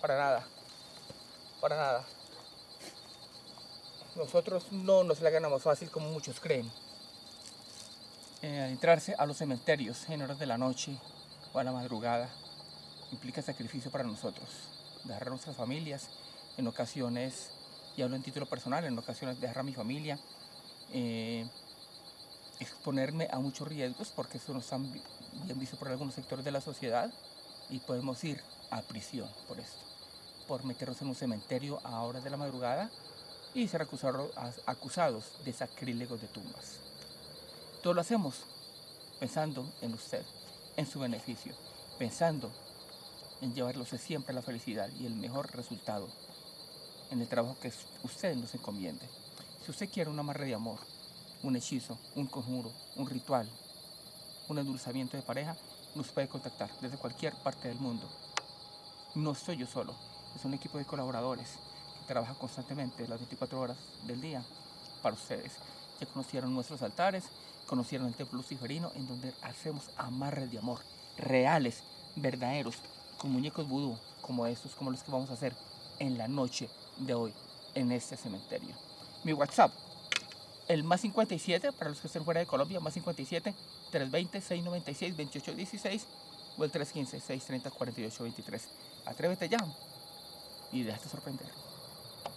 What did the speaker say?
para nada, para nada. Nosotros no nos la ganamos fácil como muchos creen. Eh, adentrarse a los cementerios en horas de la noche o a la madrugada implica sacrificio para nosotros. Dejar a nuestras familias, en ocasiones, y hablo en título personal, en ocasiones dejar a mi familia, eh, exponerme a muchos riesgos porque eso no está bien visto por algunos sectores de la sociedad y podemos ir a prisión por esto, por meternos en un cementerio a horas de la madrugada y ser acusados, acusados de sacrílegos de tumbas. Todo lo hacemos pensando en usted, en su beneficio, pensando en llevarlos siempre a la felicidad y el mejor resultado en el trabajo que usted nos encomiende. Si usted quiere una amarre de amor, un hechizo, un conjuro, un ritual, un endulzamiento de pareja, nos puede contactar desde cualquier parte del mundo. No soy yo solo, es un equipo de colaboradores que trabaja constantemente las 24 horas del día para ustedes. Ya conocieron nuestros altares, conocieron el templo luciferino en donde hacemos amarres de amor reales, verdaderos, con muñecos vudú como estos, como los que vamos a hacer en la noche de hoy en este cementerio. Mi WhatsApp, el más 57 para los que estén fuera de Colombia, más 57 320 696 2816 o el 315 630 4823. Atrévete ya y déjate sorprender.